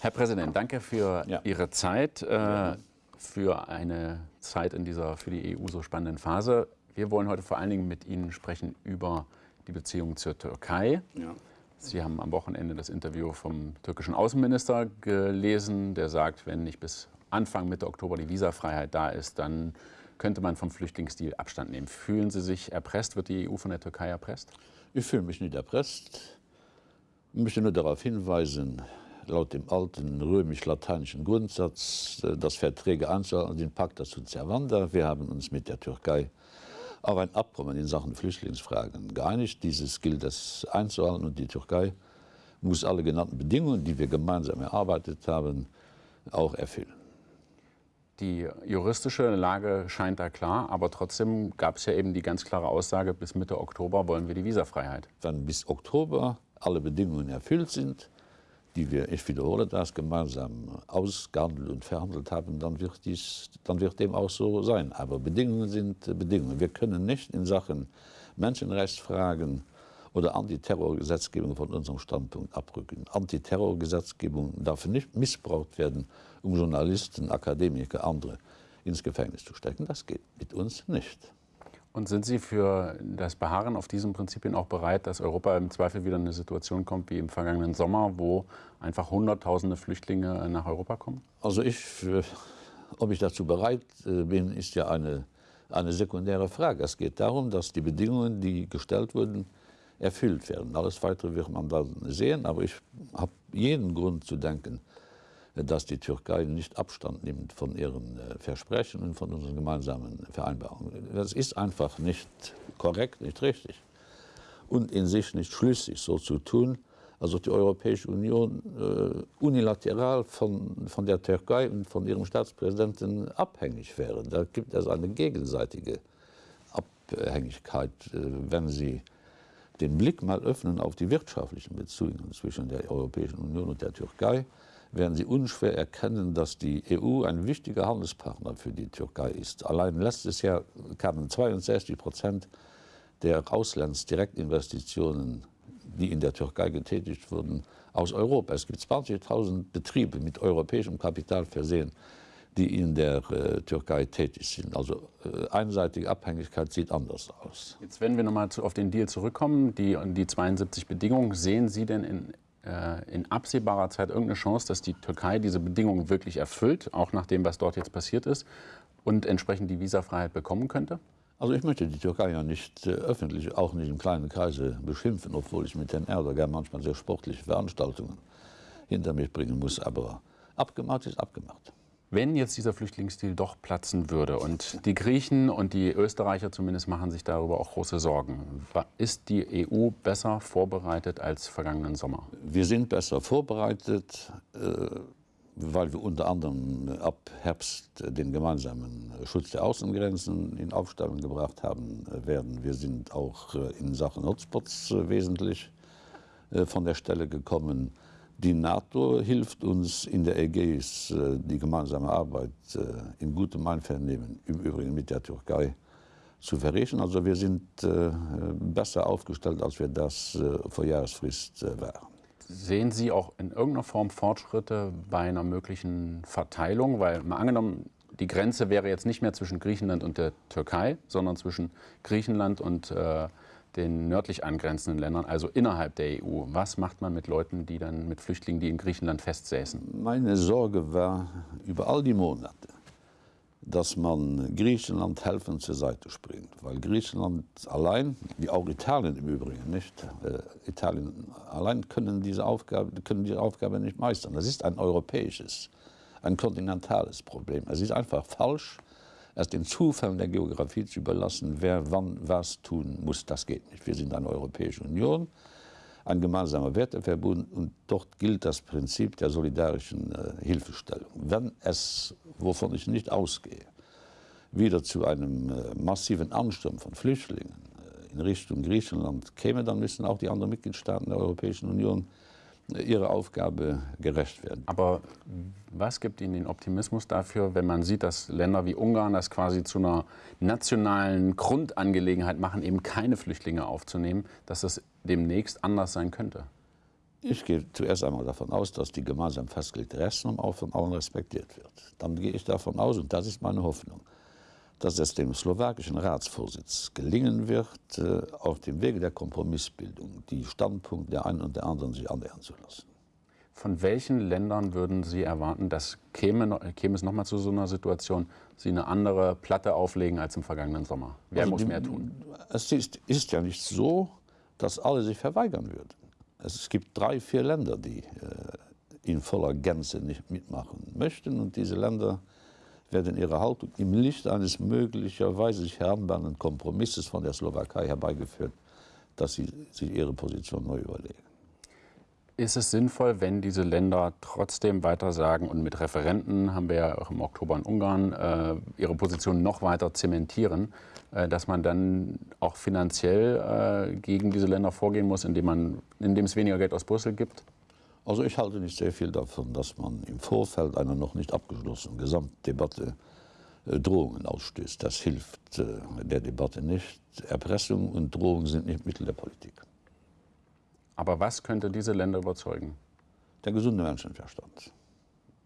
Herr Präsident, danke für ja. Ihre Zeit, äh, für eine Zeit in dieser für die EU so spannenden Phase. Wir wollen heute vor allen Dingen mit Ihnen sprechen über die Beziehung zur Türkei. Ja. Sie haben am Wochenende das Interview vom türkischen Außenminister gelesen, der sagt, wenn nicht bis Anfang Mitte Oktober die Visafreiheit da ist, dann könnte man vom Flüchtlingsdeal Abstand nehmen. Fühlen Sie sich erpresst? Wird die EU von der Türkei erpresst? Ich fühle mich nicht erpresst. Ich möchte nur darauf hinweisen, laut dem alten römisch-lateinischen Grundsatz, äh, dass Verträge anzuhalten und den Pakt dazu zerwandern. Wir haben uns mit der Türkei auf ein Abkommen in Sachen Flüchtlingsfragen geeinigt. Dieses gilt es einzuhalten und die Türkei muss alle genannten Bedingungen, die wir gemeinsam erarbeitet haben, auch erfüllen. Die juristische Lage scheint da klar, aber trotzdem gab es ja eben die ganz klare Aussage, bis Mitte Oktober wollen wir die Visafreiheit. Wenn bis Oktober alle Bedingungen erfüllt sind, die wir, ich wiederhole das, gemeinsam ausgehandelt und verhandelt haben, dann wird, dies, dann wird dem auch so sein. Aber Bedingungen sind Bedingungen. Wir können nicht in Sachen Menschenrechtsfragen oder Antiterrorgesetzgebung von unserem Standpunkt abrücken. Antiterrorgesetzgebung darf nicht missbraucht werden, um Journalisten, Akademiker, andere ins Gefängnis zu stecken. Das geht mit uns nicht. Und sind Sie für das Beharren auf diesen Prinzipien auch bereit, dass Europa im Zweifel wieder in eine Situation kommt wie im vergangenen Sommer, wo einfach Hunderttausende Flüchtlinge nach Europa kommen? Also ich, ob ich dazu bereit äh, bin, ist ja eine, eine sekundäre Frage. Es geht darum, dass die Bedingungen, die gestellt wurden, erfüllt werden. Alles Weitere wird man dann sehen, aber ich habe jeden Grund zu denken, dass die Türkei nicht Abstand nimmt von ihren äh, Versprechen und von unseren gemeinsamen Vereinbarungen. Das ist einfach nicht korrekt, nicht richtig und in sich nicht schlüssig, so zu tun, als ob die Europäische Union äh, unilateral von, von der Türkei und von ihrem Staatspräsidenten abhängig wäre. Da gibt es eine gegenseitige Abhängigkeit, äh, wenn sie den Blick mal öffnen auf die wirtschaftlichen Beziehungen zwischen der Europäischen Union und der Türkei, werden Sie unschwer erkennen, dass die EU ein wichtiger Handelspartner für die Türkei ist. Allein letztes Jahr kamen 62 Prozent der Auslandsdirektinvestitionen, die in der Türkei getätigt wurden, aus Europa. Es gibt 20.000 Betriebe mit europäischem Kapital versehen, die in der äh, Türkei tätig sind. Also äh, einseitige Abhängigkeit sieht anders aus. Jetzt, wenn wir nochmal auf den Deal zurückkommen, die, die 72 Bedingungen, sehen Sie denn in in absehbarer Zeit irgendeine Chance, dass die Türkei diese Bedingungen wirklich erfüllt, auch nach dem, was dort jetzt passiert ist, und entsprechend die Visafreiheit bekommen könnte? Also ich möchte die Türkei ja nicht äh, öffentlich, auch nicht im kleinen Kreise beschimpfen, obwohl ich mit Herrn Erdogan manchmal sehr sportliche Veranstaltungen hinter mich bringen muss. Aber abgemacht ist abgemacht. Wenn jetzt dieser Flüchtlingsdeal doch platzen würde und die Griechen und die Österreicher zumindest machen sich darüber auch große Sorgen, ist die EU besser vorbereitet als vergangenen Sommer? Wir sind besser vorbereitet, äh, weil wir unter anderem ab Herbst den gemeinsamen Schutz der Außengrenzen in Aufstellung gebracht haben werden. Wir sind auch äh, in Sachen Hotspots äh, wesentlich von der Stelle gekommen. Die NATO hilft uns in der Ägäis, äh, die gemeinsame Arbeit äh, in gutem Einvernehmen, im Übrigen mit der Türkei, zu verrichten. Also wir sind äh, besser aufgestellt, als wir das vor Jahresfrist waren. Sehen Sie auch in irgendeiner Form Fortschritte bei einer möglichen Verteilung? Weil mal angenommen, die Grenze wäre jetzt nicht mehr zwischen Griechenland und der Türkei, sondern zwischen Griechenland und äh, den nördlich angrenzenden Ländern, also innerhalb der EU. Was macht man mit Leuten, die dann mit Flüchtlingen, die in Griechenland festsäßen? Meine Sorge war über all die Monate, dass man Griechenland helfen zur Seite springt, weil Griechenland allein, wie auch Italien im Übrigen nicht, äh, Italien allein können diese, Aufgabe, können diese Aufgabe nicht meistern. Das ist ein europäisches, ein kontinentales Problem. Es ist einfach falsch, es den Zufällen der Geografie zu überlassen, wer wann was tun muss, das geht nicht. Wir sind eine Europäische Union, ein gemeinsamer Werteverbund und dort gilt das Prinzip der solidarischen äh, Hilfestellung. Wenn es, wovon ich nicht ausgehe, wieder zu einem äh, massiven Ansturm von Flüchtlingen äh, in Richtung Griechenland käme, dann müssen auch die anderen Mitgliedstaaten der Europäischen Union ihrer Aufgabe gerecht werden. Aber was gibt Ihnen den Optimismus dafür, wenn man sieht, dass Länder wie Ungarn das quasi zu einer nationalen Grundangelegenheit machen, eben keine Flüchtlinge aufzunehmen, dass das demnächst anders sein könnte? Ich gehe zuerst einmal davon aus, dass die gemeinsam festgelegte Rechtsnorm auch von allen respektiert wird. Dann gehe ich davon aus, und das ist meine Hoffnung, dass es dem slowakischen Ratsvorsitz gelingen wird, äh, auf dem Wege der Kompromissbildung die Standpunkte der einen und der anderen sich annähern zu lassen. Von welchen Ländern würden Sie erwarten, dass käme, käme es nochmal zu so einer Situation, Sie eine andere Platte auflegen als im vergangenen Sommer? Wer also muss die, mehr tun? Es ist, ist, ja nicht so, dass alle sich verweigern würden. Es gibt drei, vier Länder, die äh, in voller Gänze nicht mitmachen möchten. Und diese Länder werden ihre Haltung im Licht eines möglicherweise sich heranbahnen Kompromisses von der Slowakei herbeigeführt, dass sie sich ihre Position neu überlegen. Ist es sinnvoll, wenn diese Länder trotzdem weiter sagen und mit Referenten haben wir ja auch im Oktober in Ungarn äh, ihre Position noch weiter zementieren, äh, dass man dann auch finanziell äh, gegen diese Länder vorgehen muss, indem, man, indem es weniger Geld aus Brüssel gibt? Also ich halte nicht sehr viel davon, dass man im Vorfeld einer noch nicht abgeschlossenen Gesamtdebatte äh, Drohungen ausstößt. Das hilft äh, der Debatte nicht. Erpressung und Drohungen sind nicht Mittel der Politik. Aber was könnte diese Länder überzeugen? Der gesunde Menschenverstand.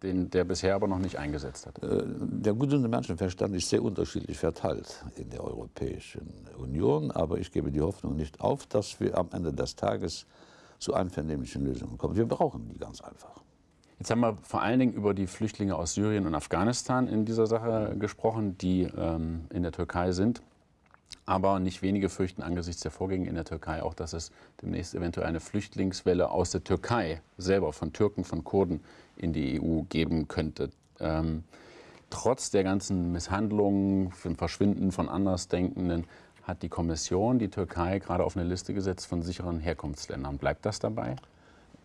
Den, der bisher aber noch nicht eingesetzt hat. Äh, der gesunde Menschenverstand ist sehr unterschiedlich verteilt in der Europäischen Union. Aber ich gebe die Hoffnung nicht auf, dass wir am Ende des Tages zu einvernehmlichen Lösungen kommen. Wir brauchen die ganz einfach. Jetzt haben wir vor allen Dingen über die Flüchtlinge aus Syrien und Afghanistan in dieser Sache gesprochen, die ähm, in der Türkei sind. Aber nicht wenige fürchten angesichts der Vorgänge in der Türkei auch, dass es demnächst eventuell eine Flüchtlingswelle aus der Türkei selber, von Türken, von Kurden in die EU geben könnte. Ähm, trotz der ganzen Misshandlungen, dem Verschwinden von Andersdenkenden, hat die Kommission die Türkei gerade auf eine Liste gesetzt von sicheren Herkunftsländern. Bleibt das dabei?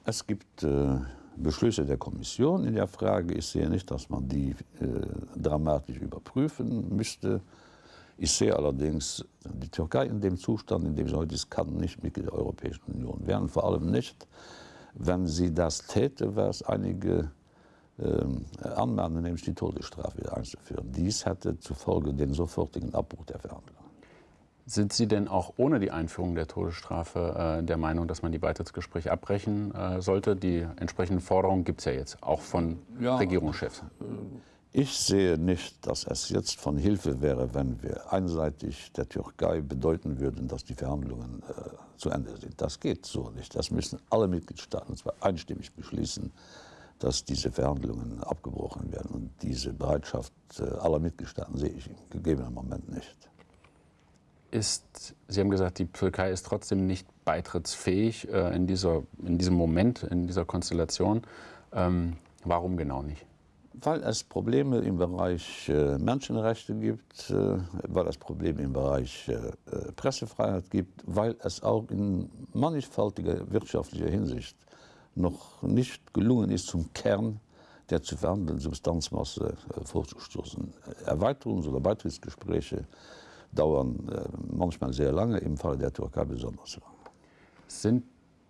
Es gibt äh, Beschlüsse der Kommission in der Frage. Ich sehe nicht, dass man die äh, dramatisch überprüfen müsste. Ich sehe allerdings die Türkei in dem Zustand, in dem sie heute ist, kann nicht Mitglied der Europäischen Union werden. Vor allem nicht, wenn sie das täte, es einige äh, anmahnen, nämlich die Todesstrafe wieder einzuführen. Dies hätte zufolge den sofortigen Abbruch der Verhandlungen. Sind Sie denn auch ohne die Einführung der Todesstrafe äh, der Meinung, dass man die Beitrittsgespräche abbrechen äh, sollte? Die entsprechenden Forderungen gibt es ja jetzt, auch von ja, Regierungschefs. Ich sehe nicht, dass es jetzt von Hilfe wäre, wenn wir einseitig der Türkei bedeuten würden, dass die Verhandlungen äh, zu Ende sind. Das geht so nicht. Das müssen alle Mitgliedstaaten zwar einstimmig beschließen, dass diese Verhandlungen abgebrochen werden. Und diese Bereitschaft äh, aller Mitgliedstaaten sehe ich im gegebenen Moment nicht ist, Sie haben gesagt, die Türkei ist trotzdem nicht beitrittsfähig äh, in, dieser, in diesem Moment, in dieser Konstellation. Ähm, warum genau nicht? Weil es Probleme im Bereich äh, Menschenrechte gibt, äh, weil es Probleme im Bereich äh, äh, Pressefreiheit gibt, weil es auch in mannigfaltiger wirtschaftlicher Hinsicht noch nicht gelungen ist, zum Kern der zu verhandelnden Substanzmasse äh, vorzustoßen. Erweiterungs- oder Beitrittsgespräche dauern äh, manchmal sehr lange, im Fall der Türkei besonders lang. Sind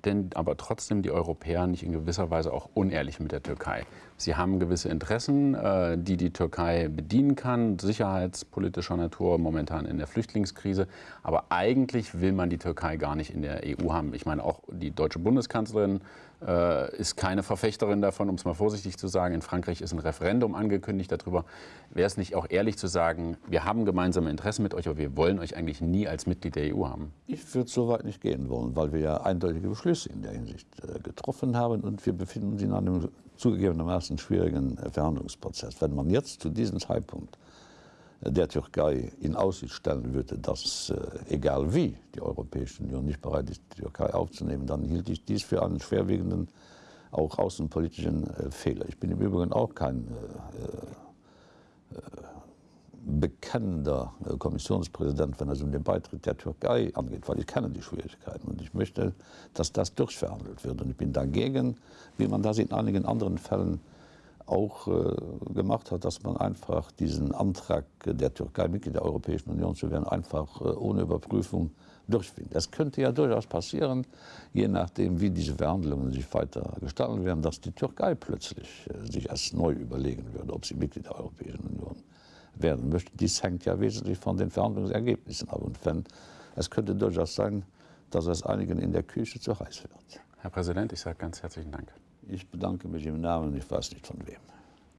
denn aber trotzdem die Europäer nicht in gewisser Weise auch unehrlich mit der Türkei? Sie haben gewisse Interessen, äh, die die Türkei bedienen kann, sicherheitspolitischer Natur, momentan in der Flüchtlingskrise. Aber eigentlich will man die Türkei gar nicht in der EU haben. Ich meine, auch die deutsche Bundeskanzlerin äh, ist keine Verfechterin davon, um es mal vorsichtig zu sagen. In Frankreich ist ein Referendum angekündigt darüber. Wäre es nicht auch ehrlich zu sagen, wir haben gemeinsame Interessen mit euch, aber wir wollen euch eigentlich nie als Mitglied der EU haben? Ich würde so weit nicht gehen wollen, weil wir ja eindeutige Beschlüsse in der Hinsicht äh, getroffen haben und wir befinden uns in einem zugegebenermaßen schwierigen Verhandlungsprozess. Wenn man jetzt zu diesem Zeitpunkt der Türkei in Aussicht stellen würde, dass äh, egal wie die Europäische Union nicht bereit ist, die Türkei aufzunehmen, dann hielt ich dies für einen schwerwiegenden, auch außenpolitischen äh, Fehler. Ich bin im Übrigen auch kein äh, äh, bekennender äh, Kommissionspräsident, wenn es um den Beitritt der Türkei angeht, weil ich kenne die Schwierigkeiten und ich möchte, dass das durchverhandelt wird. Und ich bin dagegen, wie man das in einigen anderen Fällen äh, auch äh, gemacht hat, dass man einfach diesen Antrag der Türkei Mitglied der Europäischen Union zu werden einfach äh, ohne Überprüfung durchfindet. Es könnte ja durchaus passieren, je nachdem wie diese Verhandlungen sich weiter gestalten werden, dass die Türkei plötzlich äh, sich erst neu überlegen würde, ob sie Mitglied der Europäischen Union werden möchte. Dies hängt ja wesentlich von den Verhandlungsergebnissen ab und wenn, es könnte durchaus sein, dass es einigen in der Küche zu heiß wird. Herr Präsident, ich sage ganz herzlichen Dank. Ich bedanke mich im Namen, ich weiß nicht von wem.